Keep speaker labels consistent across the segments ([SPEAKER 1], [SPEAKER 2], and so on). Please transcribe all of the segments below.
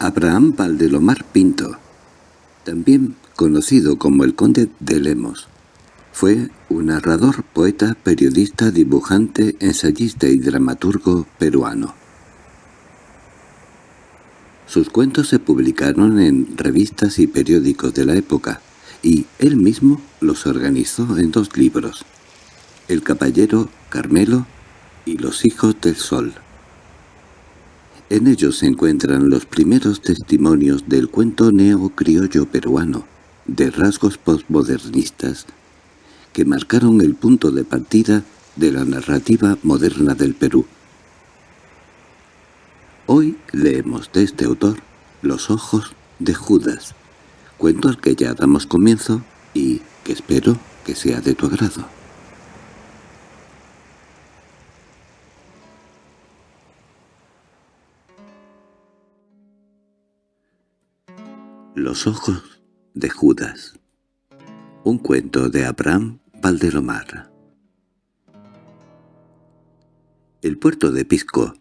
[SPEAKER 1] Abraham Valdelomar Pinto, también conocido como el Conde de Lemos, fue un narrador, poeta, periodista, dibujante, ensayista y dramaturgo peruano. Sus cuentos se publicaron en revistas y periódicos de la época, y él mismo los organizó en dos libros, El caballero Carmelo y Los hijos del sol. En ellos se encuentran los primeros testimonios del cuento neo-criollo peruano, de rasgos postmodernistas, que marcaron el punto de partida de la narrativa moderna del Perú. Hoy leemos de este autor Los ojos de Judas, cuento al que ya damos comienzo y que espero que sea de tu agrado. Los ojos de Judas. Un cuento de Abraham Valdelomar El puerto de Pisco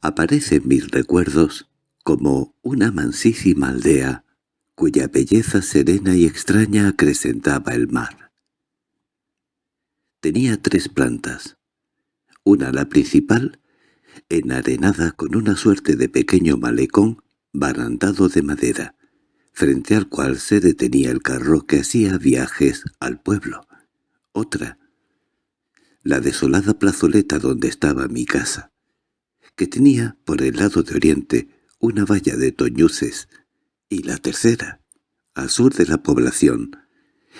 [SPEAKER 1] aparece en mis recuerdos como una mansísima aldea cuya belleza serena y extraña acrecentaba el mar. Tenía tres plantas, una la principal, enarenada con una suerte de pequeño malecón barandado de madera, frente al cual se detenía el carro que hacía viajes al pueblo. Otra, la desolada plazoleta donde estaba mi casa, que tenía por el lado de oriente una valla de toñuces, y la tercera, al sur de la población,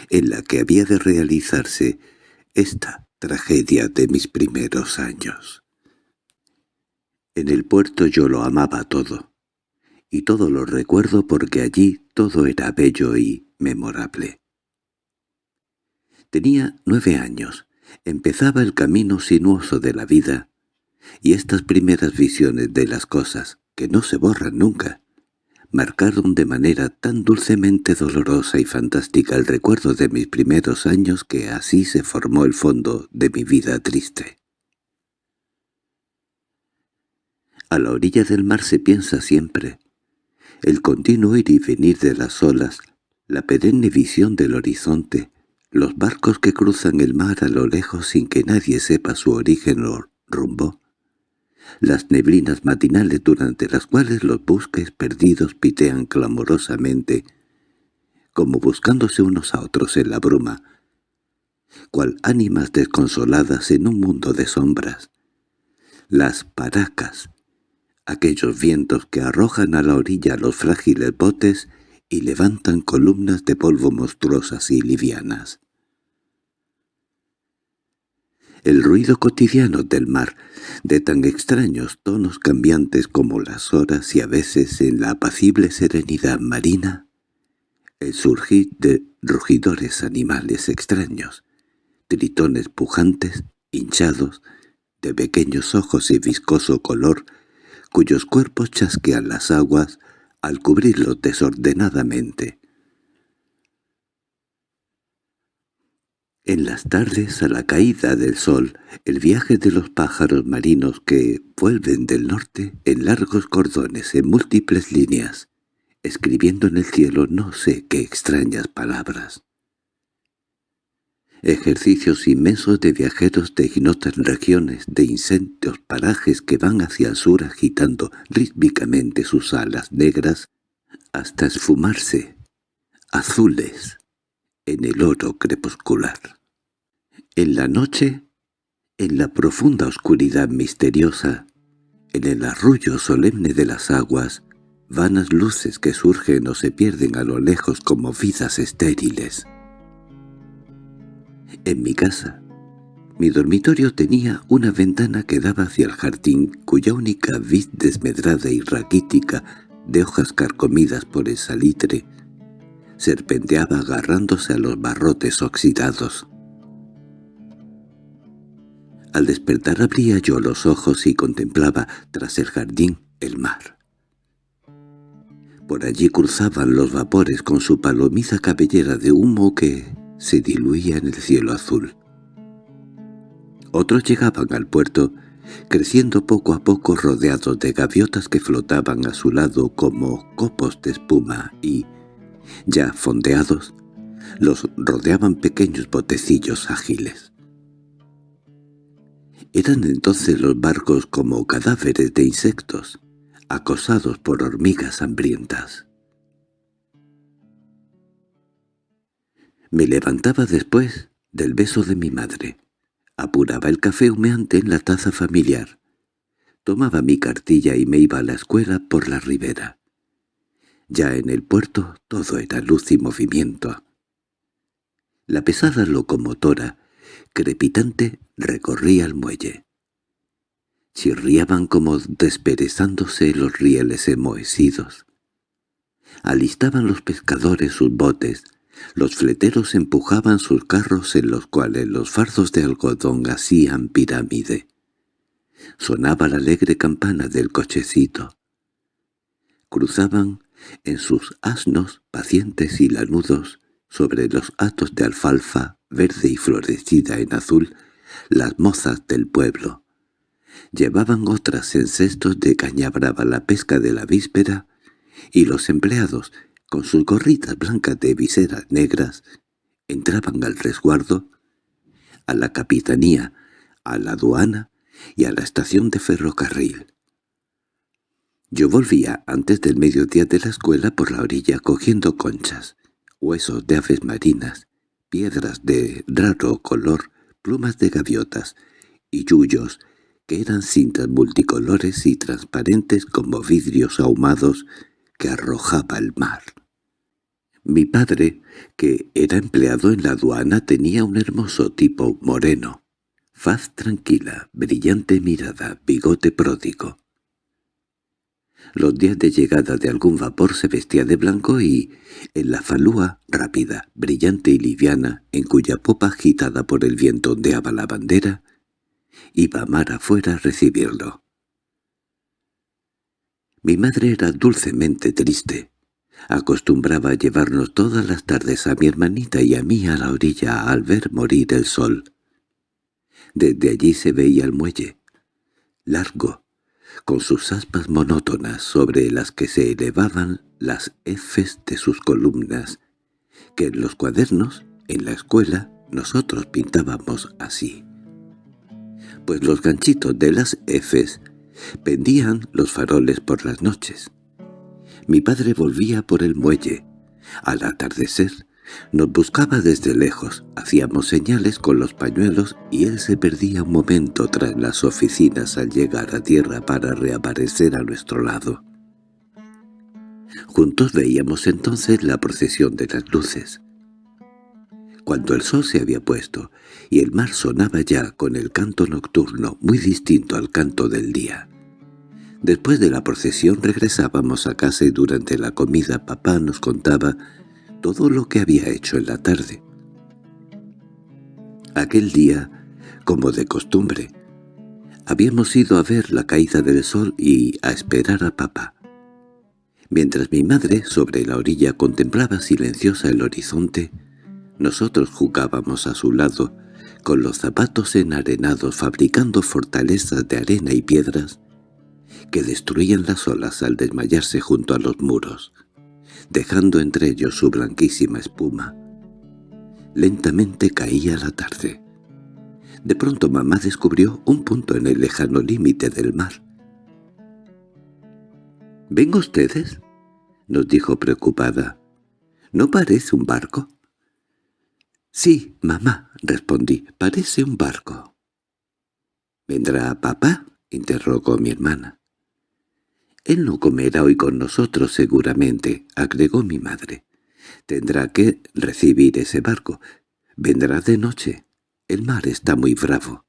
[SPEAKER 1] en la que había de realizarse esta tragedia de mis primeros años. En el puerto yo lo amaba todo y todo lo recuerdo porque allí todo era bello y memorable. Tenía nueve años, empezaba el camino sinuoso de la vida, y estas primeras visiones de las cosas, que no se borran nunca, marcaron de manera tan dulcemente dolorosa y fantástica el recuerdo de mis primeros años que así se formó el fondo de mi vida triste. A la orilla del mar se piensa siempre, el continuo ir y venir de las olas, la perenne visión del horizonte, los barcos que cruzan el mar a lo lejos sin que nadie sepa su origen o rumbo, las neblinas matinales durante las cuales los busques perdidos pitean clamorosamente, como buscándose unos a otros en la bruma, cual ánimas desconsoladas en un mundo de sombras. Las paracas, aquellos vientos que arrojan a la orilla los frágiles botes y levantan columnas de polvo monstruosas y livianas. El ruido cotidiano del mar, de tan extraños tonos cambiantes como las horas y a veces en la apacible serenidad marina, el surgir de rugidores animales extraños, tritones pujantes, hinchados, de pequeños ojos y viscoso color, cuyos cuerpos chasquean las aguas al cubrirlos desordenadamente. En las tardes, a la caída del sol, el viaje de los pájaros marinos que vuelven del norte en largos cordones en múltiples líneas, escribiendo en el cielo no sé qué extrañas palabras ejercicios inmensos de viajeros de ignotas regiones, de incendios parajes que van hacia el sur agitando rítmicamente sus alas negras hasta esfumarse, azules, en el oro crepuscular. En la noche, en la profunda oscuridad misteriosa, en el arrullo solemne de las aguas, vanas luces que surgen o se pierden a lo lejos como vidas estériles. En mi casa, mi dormitorio tenía una ventana que daba hacia el jardín, cuya única vid desmedrada y raquítica, de hojas carcomidas por el salitre, serpenteaba agarrándose a los barrotes oxidados. Al despertar abría yo los ojos y contemplaba, tras el jardín, el mar. Por allí cruzaban los vapores con su palomiza cabellera de humo que se diluía en el cielo azul. Otros llegaban al puerto creciendo poco a poco rodeados de gaviotas que flotaban a su lado como copos de espuma y, ya fondeados, los rodeaban pequeños botecillos ágiles. Eran entonces los barcos como cadáveres de insectos, acosados por hormigas hambrientas. Me levantaba después del beso de mi madre. Apuraba el café humeante en la taza familiar. Tomaba mi cartilla y me iba a la escuela por la ribera. Ya en el puerto todo era luz y movimiento. La pesada locomotora, crepitante, recorría el muelle. Chirriaban como desperezándose los rieles enmohecidos. Alistaban los pescadores sus botes, los fleteros empujaban sus carros en los cuales los fardos de algodón hacían pirámide. Sonaba la alegre campana del cochecito. Cruzaban en sus asnos pacientes y lanudos sobre los atos de alfalfa verde y florecida en azul las mozas del pueblo. Llevaban otras en cestos de caña brava la pesca de la víspera y los empleados con sus gorritas blancas de viseras negras, entraban al resguardo, a la capitanía, a la aduana y a la estación de ferrocarril. Yo volvía antes del mediodía de la escuela por la orilla cogiendo conchas, huesos de aves marinas, piedras de raro color, plumas de gaviotas y yuyos que eran cintas multicolores y transparentes como vidrios ahumados que arrojaba el mar. Mi padre, que era empleado en la aduana, tenía un hermoso tipo moreno, faz tranquila, brillante mirada, bigote pródigo. Los días de llegada de algún vapor se vestía de blanco y, en la falúa rápida, brillante y liviana, en cuya popa agitada por el viento ondeaba la bandera, iba mar afuera a recibirlo. Mi madre era dulcemente triste. Acostumbraba llevarnos todas las tardes a mi hermanita y a mí a la orilla al ver morir el sol. Desde allí se veía el muelle, largo, con sus aspas monótonas sobre las que se elevaban las efes de sus columnas, que en los cuadernos, en la escuela, nosotros pintábamos así. Pues los ganchitos de las efes pendían los faroles por las noches. Mi padre volvía por el muelle. Al atardecer, nos buscaba desde lejos, hacíamos señales con los pañuelos y él se perdía un momento tras las oficinas al llegar a tierra para reaparecer a nuestro lado. Juntos veíamos entonces la procesión de las luces. Cuando el sol se había puesto y el mar sonaba ya con el canto nocturno muy distinto al canto del día. Después de la procesión regresábamos a casa y durante la comida papá nos contaba todo lo que había hecho en la tarde. Aquel día, como de costumbre, habíamos ido a ver la caída del sol y a esperar a papá. Mientras mi madre, sobre la orilla, contemplaba silenciosa el horizonte, nosotros jugábamos a su lado, con los zapatos enarenados fabricando fortalezas de arena y piedras, que destruían las olas al desmayarse junto a los muros, dejando entre ellos su blanquísima espuma. Lentamente caía la tarde. De pronto mamá descubrió un punto en el lejano límite del mar. —¿Ven ustedes? —nos dijo preocupada. —¿No parece un barco? —Sí, mamá —respondí—, parece un barco. —¿Vendrá papá? —interrogó mi hermana. «Él no comerá hoy con nosotros seguramente», agregó mi madre. «Tendrá que recibir ese barco. Vendrá de noche. El mar está muy bravo».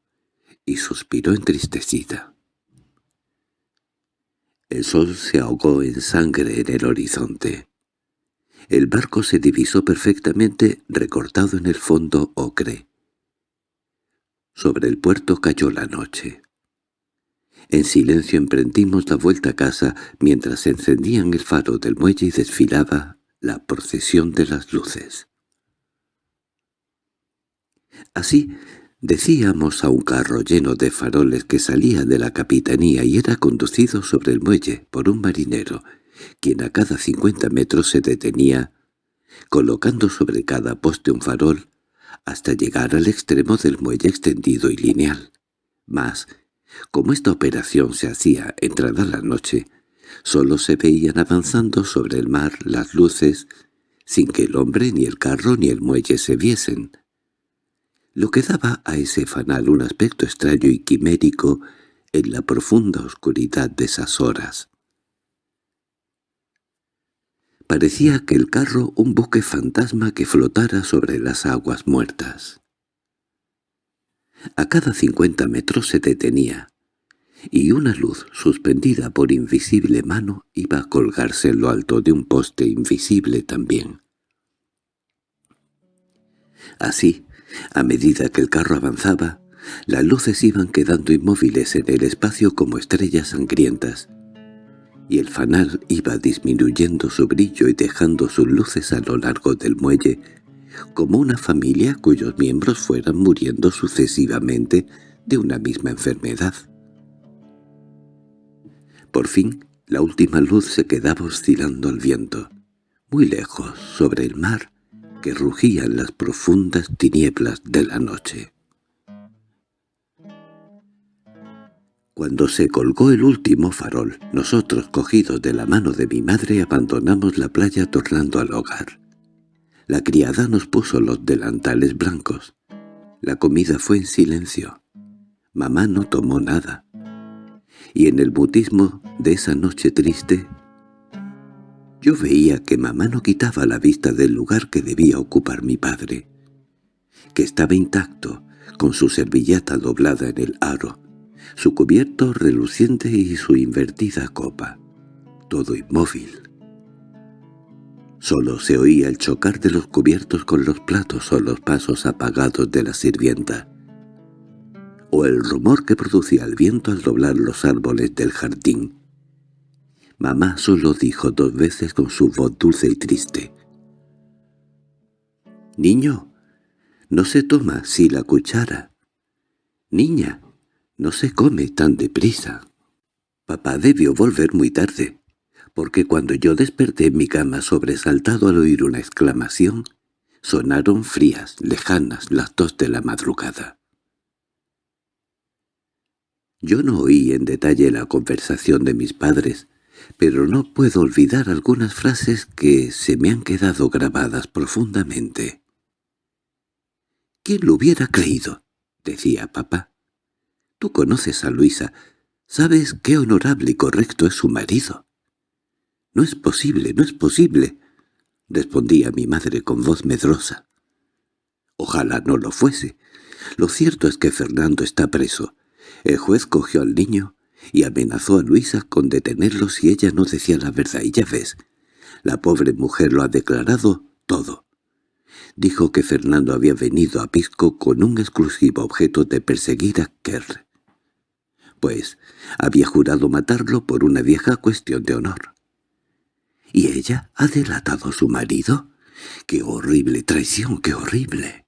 [SPEAKER 1] Y suspiró entristecida. El sol se ahogó en sangre en el horizonte. El barco se divisó perfectamente recortado en el fondo ocre. Sobre el puerto cayó la noche. En silencio emprendimos la vuelta a casa mientras encendían el faro del muelle y desfilaba la procesión de las luces. Así Decíamos a un carro lleno de faroles que salía de la capitanía y era conducido sobre el muelle por un marinero, quien a cada cincuenta metros se detenía, colocando sobre cada poste un farol, hasta llegar al extremo del muelle extendido y lineal. Mas, como esta operación se hacía entrada la noche, solo se veían avanzando sobre el mar las luces, sin que el hombre ni el carro ni el muelle se viesen lo que daba a ese fanal un aspecto extraño y quimérico en la profunda oscuridad de esas horas. Parecía que el carro un buque fantasma que flotara sobre las aguas muertas. A cada cincuenta metros se detenía, y una luz suspendida por invisible mano iba a colgarse en lo alto de un poste invisible también. Así, a medida que el carro avanzaba, las luces iban quedando inmóviles en el espacio como estrellas sangrientas, y el fanal iba disminuyendo su brillo y dejando sus luces a lo largo del muelle, como una familia cuyos miembros fueran muriendo sucesivamente de una misma enfermedad. Por fin, la última luz se quedaba oscilando al viento, muy lejos, sobre el mar, que rugían las profundas tinieblas de la noche. Cuando se colgó el último farol, nosotros, cogidos de la mano de mi madre, abandonamos la playa tornando al hogar. La criada nos puso los delantales blancos. La comida fue en silencio. Mamá no tomó nada. Y en el mutismo de esa noche triste yo veía que mamá no quitaba la vista del lugar que debía ocupar mi padre, que estaba intacto, con su servilleta doblada en el aro, su cubierto reluciente y su invertida copa, todo inmóvil. Solo se oía el chocar de los cubiertos con los platos o los pasos apagados de la sirvienta, o el rumor que producía el viento al doblar los árboles del jardín, Mamá solo dijo dos veces con su voz dulce y triste. «Niño, no se toma si la cuchara. Niña, no se come tan deprisa». Papá debió volver muy tarde, porque cuando yo desperté en mi cama sobresaltado al oír una exclamación, sonaron frías, lejanas las dos de la madrugada. Yo no oí en detalle la conversación de mis padres, pero no puedo olvidar algunas frases que se me han quedado grabadas profundamente. «¿Quién lo hubiera creído?» decía papá. «Tú conoces a Luisa, sabes qué honorable y correcto es su marido». «No es posible, no es posible», respondía mi madre con voz medrosa. «Ojalá no lo fuese. Lo cierto es que Fernando está preso. El juez cogió al niño y amenazó a Luisa con detenerlo si ella no decía la verdad. Y ya ves, la pobre mujer lo ha declarado todo. Dijo que Fernando había venido a Pisco con un exclusivo objeto de perseguir a Kerr. Pues había jurado matarlo por una vieja cuestión de honor. ¿Y ella ha delatado a su marido? ¡Qué horrible traición, qué horrible!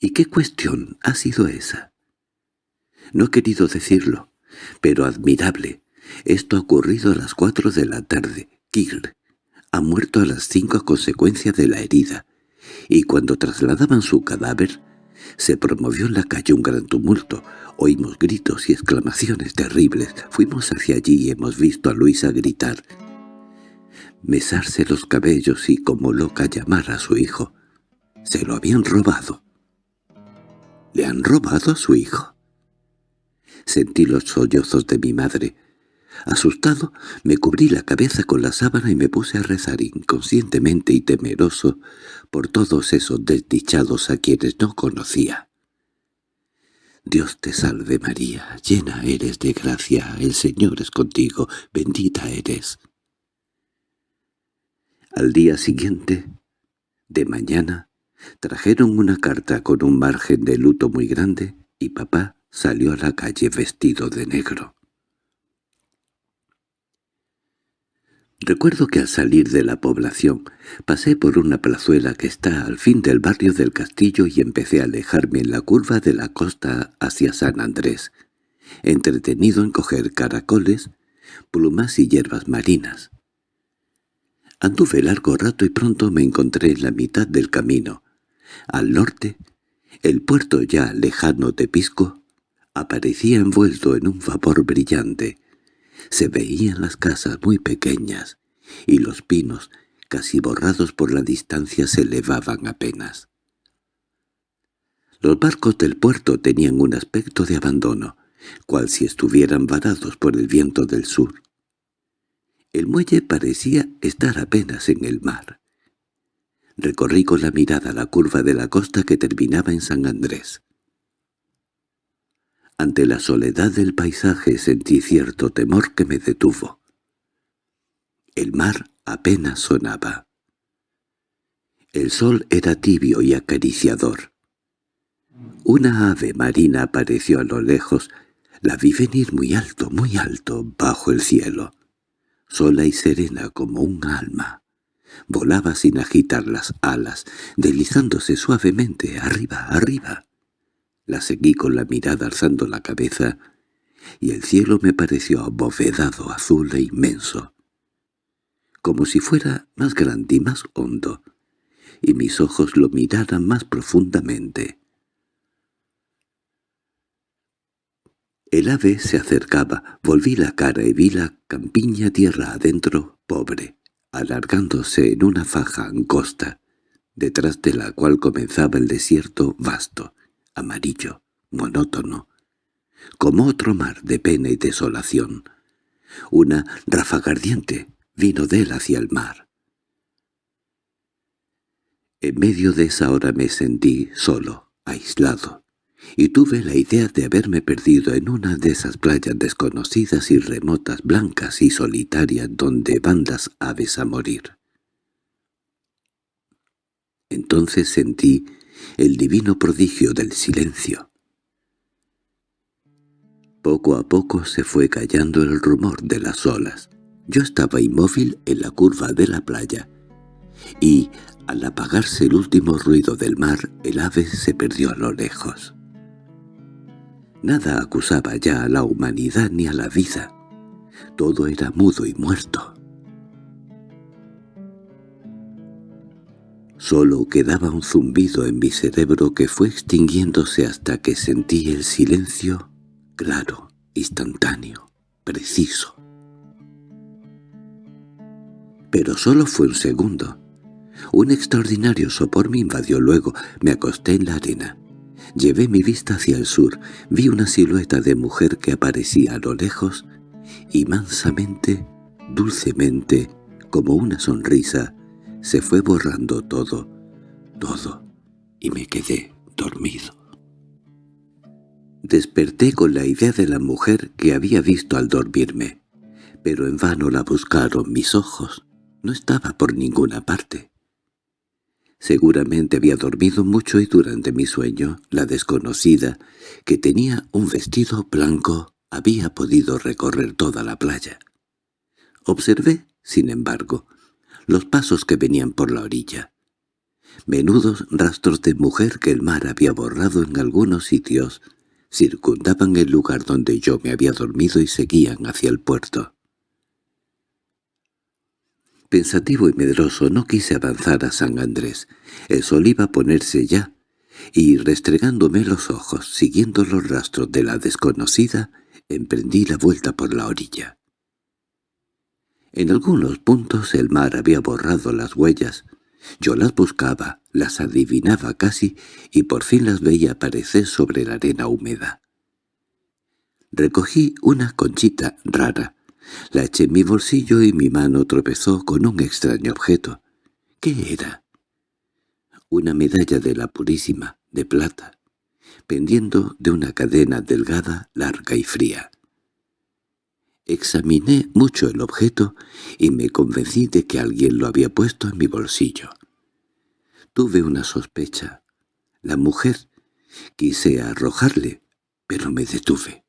[SPEAKER 1] ¿Y qué cuestión ha sido esa? No he querido decirlo, pero admirable. Esto ha ocurrido a las cuatro de la tarde. Kirr ha muerto a las cinco a consecuencia de la herida, y cuando trasladaban su cadáver, se promovió en la calle un gran tumulto. Oímos gritos y exclamaciones terribles. Fuimos hacia allí y hemos visto a Luisa gritar, mesarse los cabellos y como loca llamar a su hijo. Se lo habían robado. ¿Le han robado a su hijo? Sentí los sollozos de mi madre. Asustado, me cubrí la cabeza con la sábana y me puse a rezar inconscientemente y temeroso por todos esos desdichados a quienes no conocía. Dios te salve María, llena eres de gracia, el Señor es contigo, bendita eres. Al día siguiente, de mañana, trajeron una carta con un margen de luto muy grande y papá salió a la calle vestido de negro. Recuerdo que al salir de la población pasé por una plazuela que está al fin del barrio del castillo y empecé a alejarme en la curva de la costa hacia San Andrés, entretenido en coger caracoles, plumas y hierbas marinas. Anduve largo rato y pronto me encontré en la mitad del camino. Al norte, el puerto ya lejano de Pisco aparecía envuelto en un vapor brillante, se veían las casas muy pequeñas, y los pinos, casi borrados por la distancia, se elevaban apenas. Los barcos del puerto tenían un aspecto de abandono, cual si estuvieran varados por el viento del sur. El muelle parecía estar apenas en el mar. Recorrí con la mirada la curva de la costa que terminaba en San Andrés. Ante la soledad del paisaje sentí cierto temor que me detuvo. El mar apenas sonaba. El sol era tibio y acariciador. Una ave marina apareció a lo lejos, la vi venir muy alto, muy alto, bajo el cielo, sola y serena como un alma. Volaba sin agitar las alas, deslizándose suavemente arriba, arriba. La seguí con la mirada alzando la cabeza, y el cielo me pareció abovedado, azul e inmenso, como si fuera más grande y más hondo, y mis ojos lo miraran más profundamente. El ave se acercaba, volví la cara y vi la campiña tierra adentro, pobre, alargándose en una faja angosta, detrás de la cual comenzaba el desierto vasto amarillo, monótono, como otro mar de pena y desolación. Una ráfaga ardiente vino de él hacia el mar. En medio de esa hora me sentí solo, aislado, y tuve la idea de haberme perdido en una de esas playas desconocidas y remotas, blancas y solitarias donde van las aves a morir. Entonces sentí el divino prodigio del silencio. Poco a poco se fue callando el rumor de las olas. Yo estaba inmóvil en la curva de la playa, y, al apagarse el último ruido del mar, el ave se perdió a lo lejos. Nada acusaba ya a la humanidad ni a la vida. Todo era mudo y muerto. Solo quedaba un zumbido en mi cerebro que fue extinguiéndose hasta que sentí el silencio claro, instantáneo, preciso. Pero solo fue un segundo. Un extraordinario sopor me invadió luego. Me acosté en la arena. Llevé mi vista hacia el sur. Vi una silueta de mujer que aparecía a lo lejos y mansamente, dulcemente, como una sonrisa, se fue borrando todo, todo, y me quedé dormido. Desperté con la idea de la mujer que había visto al dormirme, pero en vano la buscaron mis ojos. No estaba por ninguna parte. Seguramente había dormido mucho y durante mi sueño la desconocida, que tenía un vestido blanco, había podido recorrer toda la playa. Observé, sin embargo, los pasos que venían por la orilla. Menudos rastros de mujer que el mar había borrado en algunos sitios circundaban el lugar donde yo me había dormido y seguían hacia el puerto. Pensativo y medroso no quise avanzar a San Andrés. El sol iba a ponerse ya, y restregándome los ojos, siguiendo los rastros de la desconocida, emprendí la vuelta por la orilla. En algunos puntos el mar había borrado las huellas. Yo las buscaba, las adivinaba casi, y por fin las veía aparecer sobre la arena húmeda. Recogí una conchita rara. La eché en mi bolsillo y mi mano tropezó con un extraño objeto. ¿Qué era? Una medalla de la Purísima, de plata, pendiendo de una cadena delgada, larga y fría. Examiné mucho el objeto y me convencí de que alguien lo había puesto en mi bolsillo. Tuve una sospecha. La mujer quise arrojarle, pero me detuve.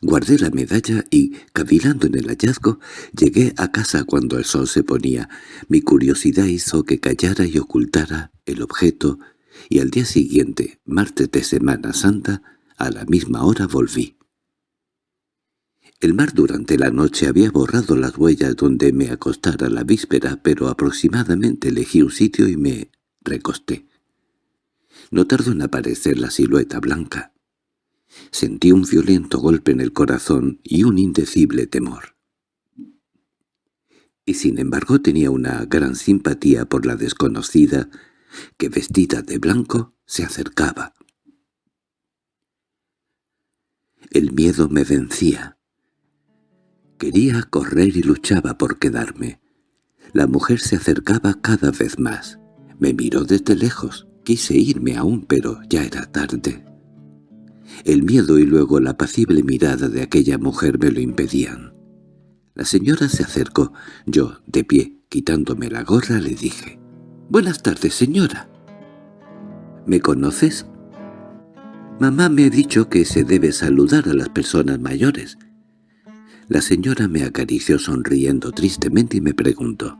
[SPEAKER 1] Guardé la medalla y, cavilando en el hallazgo, llegué a casa cuando el sol se ponía. Mi curiosidad hizo que callara y ocultara el objeto, y al día siguiente, martes de Semana Santa, a la misma hora volví. El mar durante la noche había borrado las huellas donde me acostara la víspera, pero aproximadamente elegí un sitio y me recosté. No tardó en aparecer la silueta blanca. Sentí un violento golpe en el corazón y un indecible temor. Y sin embargo tenía una gran simpatía por la desconocida, que vestida de blanco se acercaba. El miedo me vencía. Quería correr y luchaba por quedarme. La mujer se acercaba cada vez más. Me miró desde lejos. Quise irme aún, pero ya era tarde. El miedo y luego la apacible mirada de aquella mujer me lo impedían. La señora se acercó. Yo, de pie, quitándome la gorra, le dije, «Buenas tardes, señora». «¿Me conoces?» «Mamá me ha dicho que se debe saludar a las personas mayores». La señora me acarició sonriendo tristemente y me preguntó,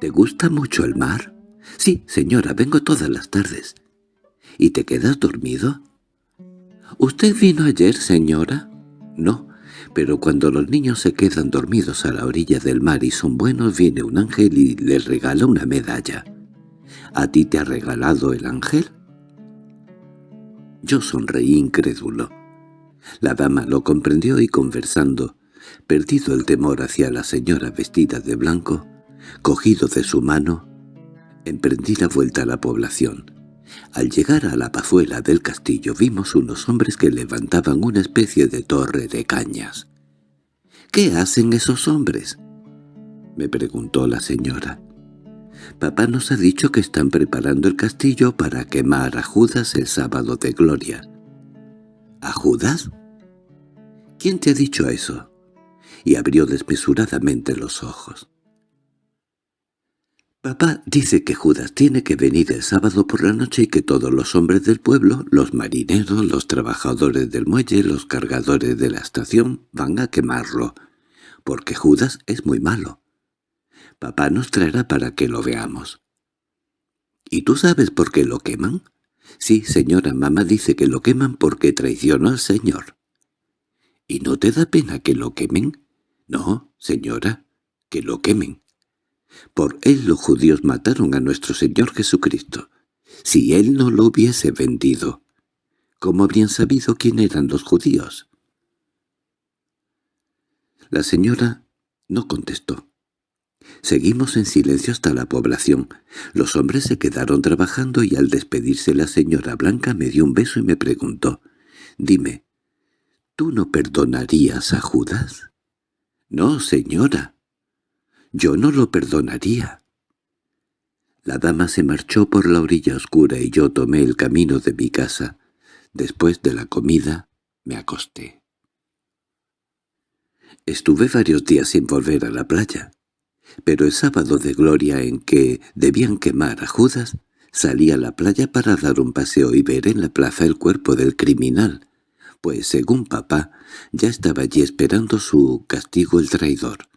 [SPEAKER 1] «¿Te gusta mucho el mar?» «Sí, señora, vengo todas las tardes». «¿Y te quedas dormido?» —¿Usted vino ayer, señora? —No, pero cuando los niños se quedan dormidos a la orilla del mar y son buenos viene un ángel y les regala una medalla. ¿A ti te ha regalado el ángel? Yo sonreí incrédulo. La dama lo comprendió y conversando, perdido el temor hacia la señora vestida de blanco, cogido de su mano, emprendí la vuelta a la población. Al llegar a la pazuela del castillo vimos unos hombres que levantaban una especie de torre de cañas. —¿Qué hacen esos hombres? —me preguntó la señora. —Papá nos ha dicho que están preparando el castillo para quemar a Judas el sábado de gloria. —¿A Judas? ¿Quién te ha dicho eso? Y abrió desmesuradamente los ojos. Papá dice que Judas tiene que venir el sábado por la noche y que todos los hombres del pueblo, los marineros, los trabajadores del muelle, los cargadores de la estación, van a quemarlo, porque Judas es muy malo. Papá nos traerá para que lo veamos. ¿Y tú sabes por qué lo queman? Sí, señora, mamá dice que lo queman porque traicionó al Señor. ¿Y no te da pena que lo quemen? No, señora, que lo quemen. Por él los judíos mataron a nuestro Señor Jesucristo. Si él no lo hubiese vendido, ¿cómo habrían sabido quién eran los judíos? La señora no contestó. Seguimos en silencio hasta la población. Los hombres se quedaron trabajando y al despedirse la señora Blanca me dio un beso y me preguntó, «Dime, ¿tú no perdonarías a Judas?» «No, señora», yo no lo perdonaría. La dama se marchó por la orilla oscura y yo tomé el camino de mi casa. Después de la comida me acosté. Estuve varios días sin volver a la playa, pero el sábado de gloria en que debían quemar a Judas, salí a la playa para dar un paseo y ver en la plaza el cuerpo del criminal, pues según papá ya estaba allí esperando su castigo el traidor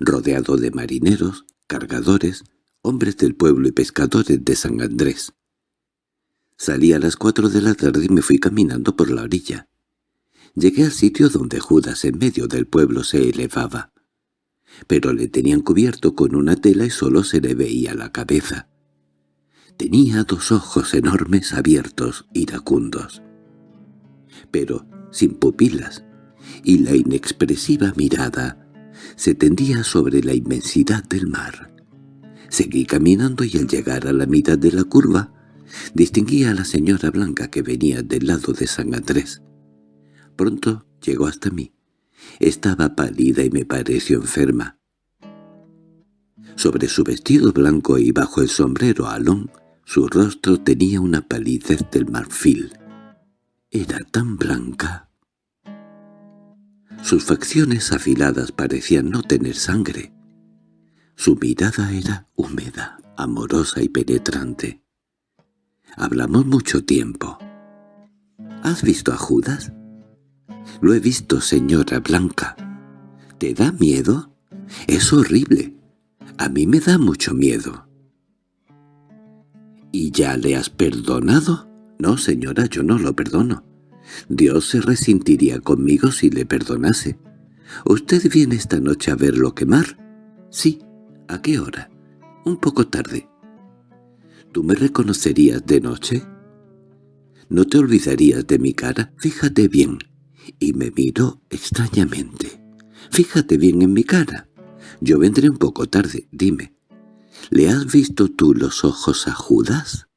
[SPEAKER 1] rodeado de marineros, cargadores, hombres del pueblo y pescadores de San Andrés. Salí a las cuatro de la tarde y me fui caminando por la orilla. Llegué al sitio donde Judas en medio del pueblo se elevaba. Pero le tenían cubierto con una tela y solo se le veía la cabeza. Tenía dos ojos enormes abiertos, iracundos. Pero sin pupilas, y la inexpresiva mirada se tendía sobre la inmensidad del mar. Seguí caminando y al llegar a la mitad de la curva, distinguí a la señora Blanca que venía del lado de San Andrés. Pronto llegó hasta mí. Estaba pálida y me pareció enferma. Sobre su vestido blanco y bajo el sombrero alón, su rostro tenía una palidez del marfil. Era tan blanca sus facciones afiladas parecían no tener sangre. Su mirada era húmeda, amorosa y penetrante. Hablamos mucho tiempo. —¿Has visto a Judas? Lo he visto, señora Blanca. ¿Te da miedo? Es horrible. A mí me da mucho miedo. ¿Y ya le has perdonado? No, señora, yo no lo perdono. Dios se resentiría conmigo si le perdonase. ¿Usted viene esta noche a verlo quemar? Sí. ¿A qué hora? Un poco tarde. ¿Tú me reconocerías de noche? ¿No te olvidarías de mi cara? Fíjate bien. Y me miró extrañamente. Fíjate bien en mi cara. Yo vendré un poco tarde, dime. ¿Le has visto tú los ojos a Judas?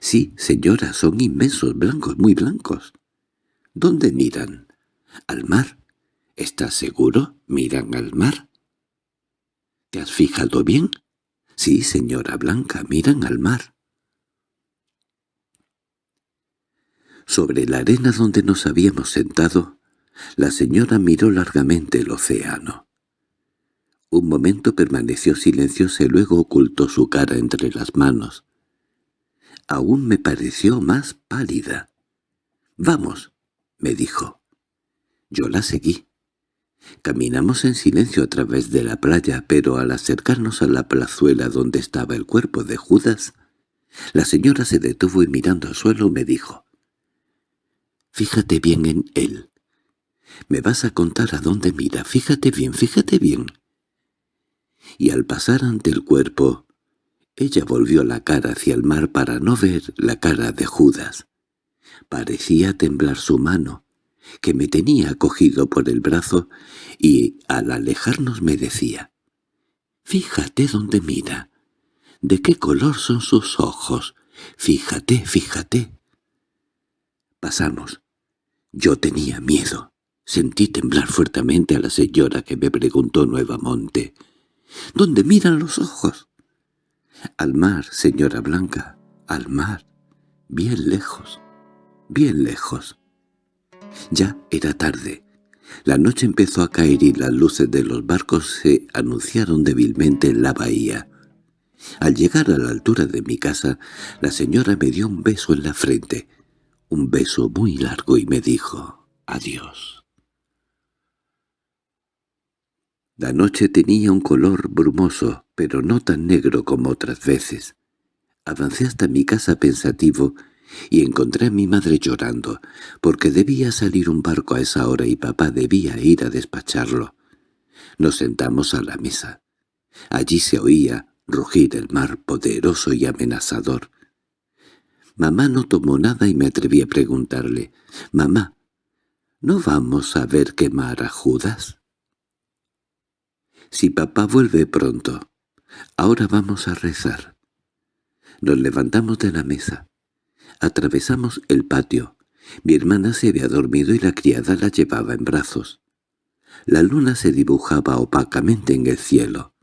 [SPEAKER 1] Sí, señora, son inmensos, blancos, muy blancos. ¿Dónde miran? Al mar. ¿Estás seguro? ¿Miran al mar? ¿Te has fijado bien? Sí, señora Blanca, miran al mar. Sobre la arena donde nos habíamos sentado, la señora miró largamente el océano. Un momento permaneció silenciosa y luego ocultó su cara entre las manos. Aún me pareció más pálida. «Vamos», me dijo. Yo la seguí. Caminamos en silencio a través de la playa, pero al acercarnos a la plazuela donde estaba el cuerpo de Judas, la señora se detuvo y mirando al suelo me dijo, «Fíjate bien en él. Me vas a contar a dónde mira. Fíjate bien, fíjate bien». Y al pasar ante el cuerpo, ella volvió la cara hacia el mar para no ver la cara de Judas. Parecía temblar su mano, que me tenía cogido por el brazo, y al alejarnos me decía, «Fíjate dónde mira. ¿De qué color son sus ojos? Fíjate, fíjate». Pasamos. Yo tenía miedo. Sentí temblar fuertemente a la señora que me preguntó nuevamente, «¿Dónde miran los ojos?» «Al mar, señora Blanca, al mar, bien lejos» bien lejos. Ya era tarde. La noche empezó a caer y las luces de los barcos se anunciaron débilmente en la bahía. Al llegar a la altura de mi casa, la señora me dio un beso en la frente, un beso muy largo y me dijo «Adiós». La noche tenía un color brumoso, pero no tan negro como otras veces. Avancé hasta mi casa pensativo y encontré a mi madre llorando, porque debía salir un barco a esa hora y papá debía ir a despacharlo. Nos sentamos a la mesa. Allí se oía rugir el mar poderoso y amenazador. Mamá no tomó nada y me atreví a preguntarle, «Mamá, ¿no vamos a ver quemar a Judas?» «Si papá vuelve pronto, ahora vamos a rezar». Nos levantamos de la mesa. Atravesamos el patio. Mi hermana se había dormido y la criada la llevaba en brazos. La luna se dibujaba opacamente en el cielo.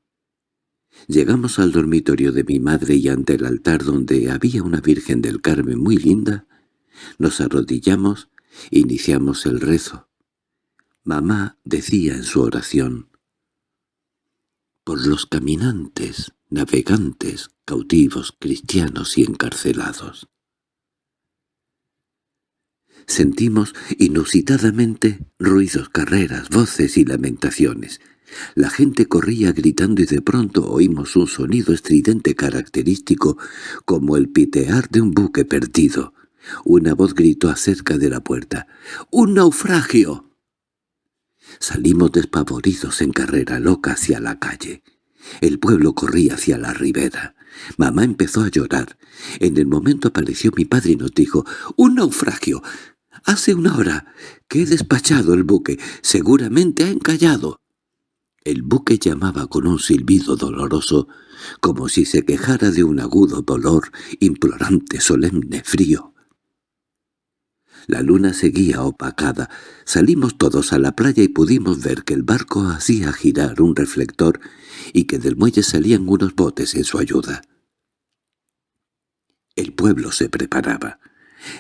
[SPEAKER 1] Llegamos al dormitorio de mi madre y ante el altar donde había una Virgen del Carmen muy linda, nos arrodillamos e iniciamos el rezo. Mamá decía en su oración, «Por los caminantes, navegantes, cautivos, cristianos y encarcelados». Sentimos inusitadamente ruidos, carreras, voces y lamentaciones. La gente corría gritando y de pronto oímos un sonido estridente característico como el pitear de un buque perdido. Una voz gritó acerca de la puerta. ¡Un naufragio! Salimos despavoridos en carrera loca hacia la calle. El pueblo corría hacia la ribera. Mamá empezó a llorar. En el momento apareció mi padre y nos dijo, «¡Un naufragio! Hace una hora que he despachado el buque. Seguramente ha encallado. El buque llamaba con un silbido doloroso, como si se quejara de un agudo dolor, implorante, solemne, frío. La luna seguía opacada. Salimos todos a la playa y pudimos ver que el barco hacía girar un reflector y que del muelle salían unos botes en su ayuda. El pueblo se preparaba.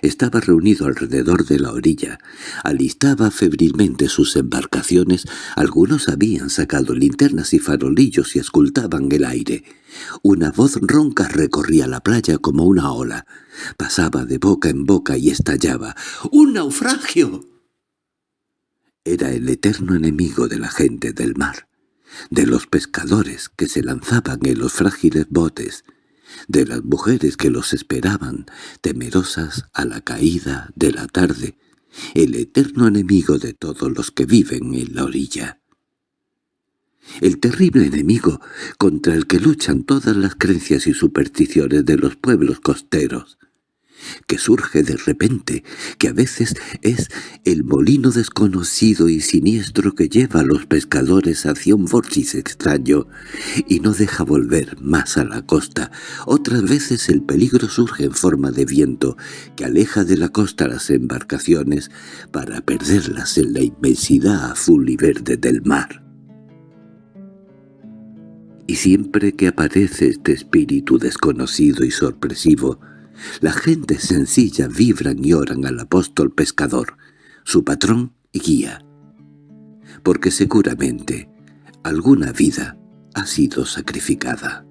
[SPEAKER 1] Estaba reunido alrededor de la orilla, alistaba febrilmente sus embarcaciones, algunos habían sacado linternas y farolillos y escultaban el aire. Una voz ronca recorría la playa como una ola, pasaba de boca en boca y estallaba. —¡Un naufragio! era el eterno enemigo de la gente del mar, de los pescadores que se lanzaban en los frágiles botes, de las mujeres que los esperaban, temerosas a la caída de la tarde, el eterno enemigo de todos los que viven en la orilla. El terrible enemigo contra el que luchan todas las creencias y supersticiones de los pueblos costeros, que surge de repente, que a veces es el molino desconocido y siniestro que lleva a los pescadores hacia un vórtice extraño y no deja volver más a la costa. Otras veces el peligro surge en forma de viento que aleja de la costa las embarcaciones para perderlas en la inmensidad azul y verde del mar. Y siempre que aparece este espíritu desconocido y sorpresivo, la gente sencilla vibran y oran al apóstol pescador, su patrón y guía, porque seguramente alguna vida ha sido sacrificada.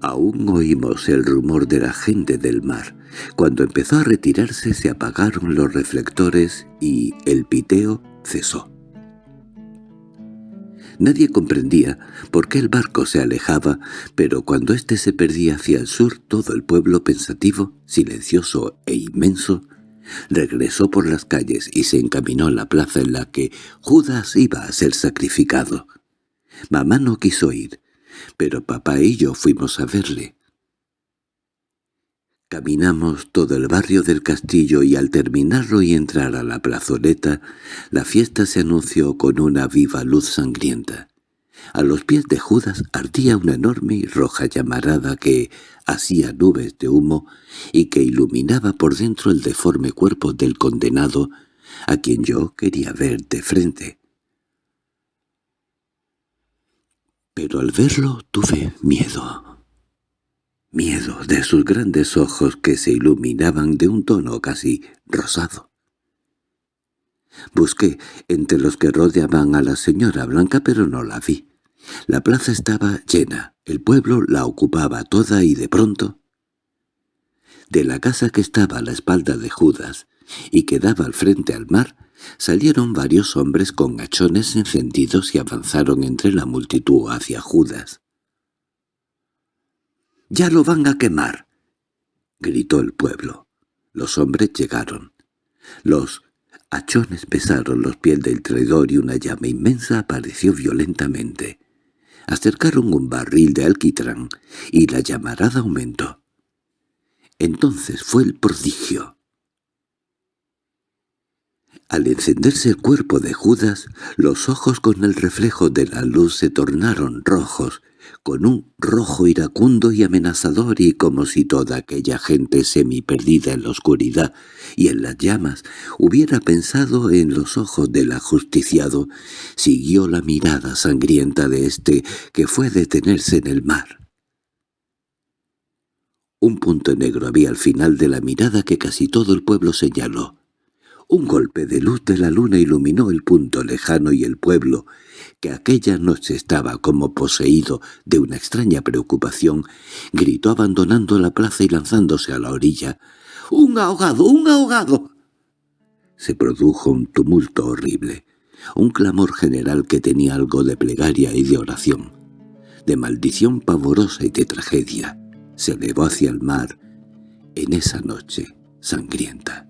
[SPEAKER 1] Aún oímos el rumor de la gente del mar. Cuando empezó a retirarse se apagaron los reflectores y el piteo cesó. Nadie comprendía por qué el barco se alejaba, pero cuando éste se perdía hacia el sur todo el pueblo pensativo, silencioso e inmenso, regresó por las calles y se encaminó a la plaza en la que Judas iba a ser sacrificado. Mamá no quiso ir, pero papá y yo fuimos a verle. Caminamos todo el barrio del castillo y al terminarlo y entrar a la plazoleta, la fiesta se anunció con una viva luz sangrienta. A los pies de Judas ardía una enorme y roja llamarada que hacía nubes de humo y que iluminaba por dentro el deforme cuerpo del condenado, a quien yo quería ver de frente. Pero al verlo tuve miedo miedo de sus grandes ojos que se iluminaban de un tono casi rosado. Busqué entre los que rodeaban a la señora Blanca, pero no la vi. La plaza estaba llena, el pueblo la ocupaba toda y de pronto... De la casa que estaba a la espalda de Judas y que daba al frente al mar, salieron varios hombres con hachones encendidos y avanzaron entre la multitud hacia Judas. —¡Ya lo van a quemar! —gritó el pueblo. Los hombres llegaron. Los hachones pesaron los pies del traidor y una llama inmensa apareció violentamente. Acercaron un barril de alquitrán y la llamarada aumentó. Entonces fue el prodigio. Al encenderse el cuerpo de Judas, los ojos con el reflejo de la luz se tornaron rojos con un rojo iracundo y amenazador y como si toda aquella gente semi-perdida en la oscuridad y en las llamas hubiera pensado en los ojos del ajusticiado, siguió la mirada sangrienta de éste que fue detenerse en el mar. Un punto negro había al final de la mirada que casi todo el pueblo señaló. Un golpe de luz de la luna iluminó el punto lejano y el pueblo, que aquella noche estaba como poseído de una extraña preocupación, gritó abandonando la plaza y lanzándose a la orilla. —¡Un ahogado! ¡Un ahogado! Se produjo un tumulto horrible, un clamor general que tenía algo de plegaria y de oración, de maldición pavorosa y de tragedia. Se elevó hacia el mar en esa noche sangrienta.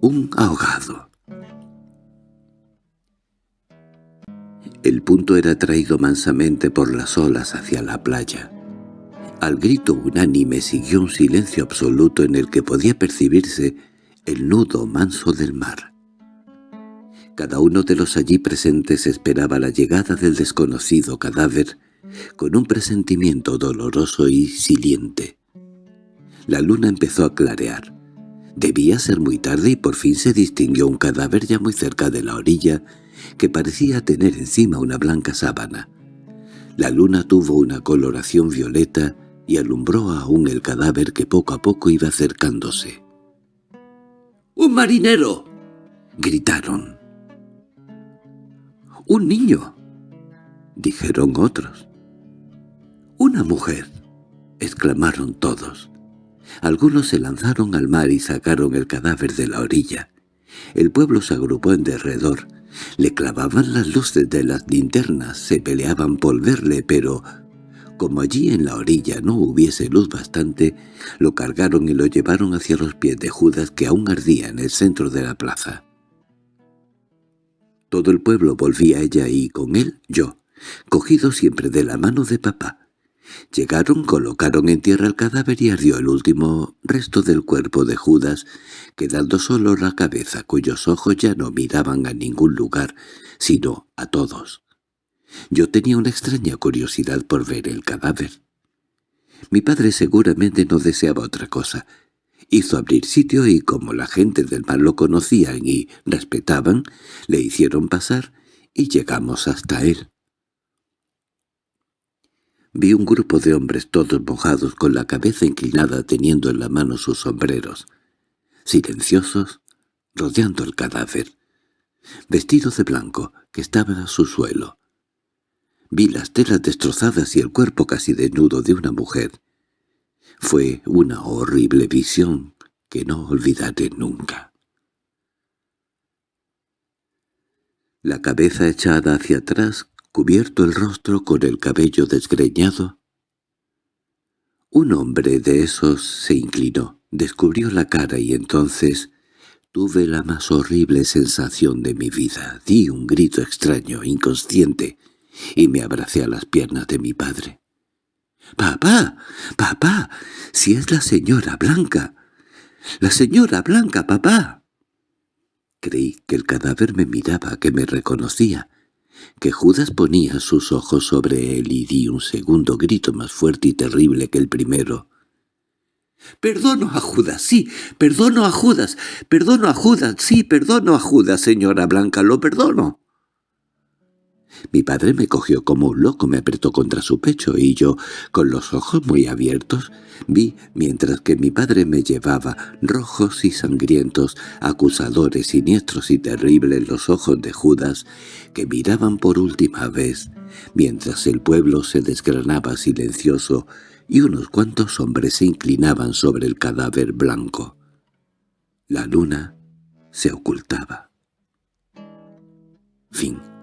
[SPEAKER 1] Un ahogado. El punto era traído mansamente por las olas hacia la playa. Al grito unánime siguió un silencio absoluto en el que podía percibirse el nudo manso del mar. Cada uno de los allí presentes esperaba la llegada del desconocido cadáver con un presentimiento doloroso y siliente. La luna empezó a clarear. Debía ser muy tarde y por fin se distinguió un cadáver ya muy cerca de la orilla que parecía tener encima una blanca sábana. La luna tuvo una coloración violeta y alumbró aún el cadáver que poco a poco iba acercándose. —¡Un marinero! —gritaron. —¡Un niño! —dijeron otros. —¡Una mujer! —exclamaron todos. Algunos se lanzaron al mar y sacaron el cadáver de la orilla. El pueblo se agrupó en derredor. Le clavaban las luces de las linternas, se peleaban por verle, pero como allí en la orilla no hubiese luz bastante, lo cargaron y lo llevaron hacia los pies de Judas que aún ardía en el centro de la plaza. Todo el pueblo volvía a ella y con él yo, cogido siempre de la mano de papá. Llegaron, colocaron en tierra el cadáver y ardió el último resto del cuerpo de Judas, quedando solo la cabeza cuyos ojos ya no miraban a ningún lugar, sino a todos. Yo tenía una extraña curiosidad por ver el cadáver. Mi padre seguramente no deseaba otra cosa. Hizo abrir sitio y como la gente del mar lo conocían y respetaban, le hicieron pasar y llegamos hasta él. Vi un grupo de hombres todos mojados con la cabeza inclinada teniendo en la mano sus sombreros, silenciosos, rodeando el cadáver, vestidos de blanco, que estaba a su suelo. Vi las telas destrozadas y el cuerpo casi desnudo de una mujer. Fue una horrible visión que no olvidaré nunca. La cabeza echada hacia atrás cubierto el rostro con el cabello desgreñado. Un hombre de esos se inclinó, descubrió la cara y entonces tuve la más horrible sensación de mi vida. Di un grito extraño, inconsciente, y me abracé a las piernas de mi padre. —¡Papá! ¡Papá! ¡Si es la señora Blanca! ¡La señora Blanca, papá! Creí que el cadáver me miraba, que me reconocía, que Judas ponía sus ojos sobre él y di un segundo grito más fuerte y terrible que el primero. —¡Perdono a Judas, sí! ¡Perdono a Judas! ¡Perdono a Judas! ¡Sí, perdono a Judas, señora Blanca! ¡Lo perdono! Mi padre me cogió como un loco, me apretó contra su pecho y yo, con los ojos muy abiertos, vi, mientras que mi padre me llevaba, rojos y sangrientos, acusadores, siniestros y terribles los ojos de Judas, que miraban por última vez, mientras el pueblo se desgranaba silencioso y unos cuantos hombres se inclinaban sobre el cadáver blanco. La luna se ocultaba. Fin